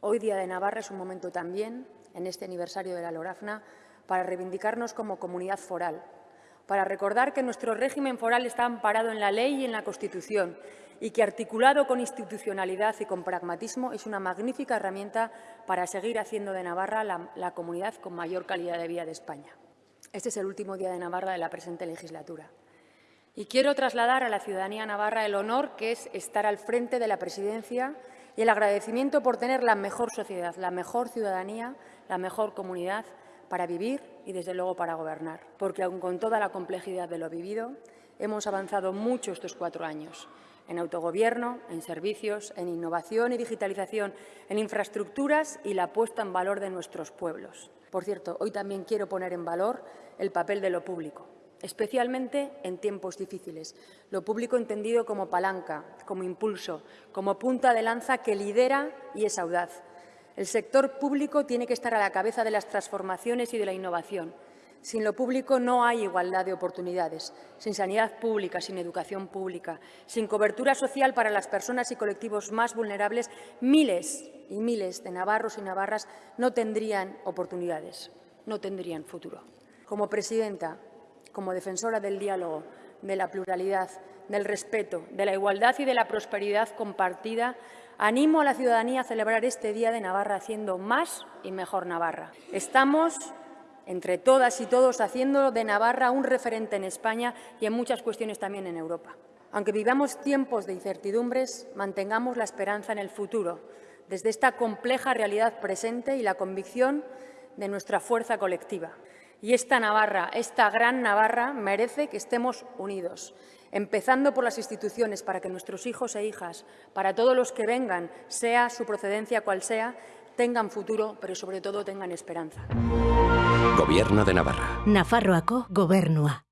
Hoy, Día de Navarra, es un momento también, en este aniversario de la Lorafna, para reivindicarnos como comunidad foral, para recordar que nuestro régimen foral está amparado en la ley y en la Constitución y que, articulado con institucionalidad y con pragmatismo, es una magnífica herramienta para seguir haciendo de Navarra la, la comunidad con mayor calidad de vida de España. Este es el último Día de Navarra de la presente legislatura. Y quiero trasladar a la ciudadanía navarra el honor que es estar al frente de la presidencia y el agradecimiento por tener la mejor sociedad, la mejor ciudadanía, la mejor comunidad para vivir y, desde luego, para gobernar. Porque, aun con toda la complejidad de lo vivido, hemos avanzado mucho estos cuatro años en autogobierno, en servicios, en innovación y digitalización, en infraestructuras y la puesta en valor de nuestros pueblos. Por cierto, hoy también quiero poner en valor el papel de lo público especialmente en tiempos difíciles. Lo público entendido como palanca, como impulso, como punta de lanza que lidera y es audaz. El sector público tiene que estar a la cabeza de las transformaciones y de la innovación. Sin lo público no hay igualdad de oportunidades, sin sanidad pública, sin educación pública, sin cobertura social para las personas y colectivos más vulnerables, miles y miles de navarros y navarras no tendrían oportunidades, no tendrían futuro. Como presidenta como defensora del diálogo, de la pluralidad, del respeto, de la igualdad y de la prosperidad compartida, animo a la ciudadanía a celebrar este Día de Navarra haciendo más y mejor Navarra. Estamos entre todas y todos haciendo de Navarra un referente en España y en muchas cuestiones también en Europa. Aunque vivamos tiempos de incertidumbres, mantengamos la esperanza en el futuro, desde esta compleja realidad presente y la convicción de nuestra fuerza colectiva. Y esta Navarra, esta gran Navarra, merece que estemos unidos, empezando por las instituciones, para que nuestros hijos e hijas, para todos los que vengan, sea su procedencia cual sea, tengan futuro, pero sobre todo tengan esperanza. Gobierno de Navarra. Nafarroako gobernua.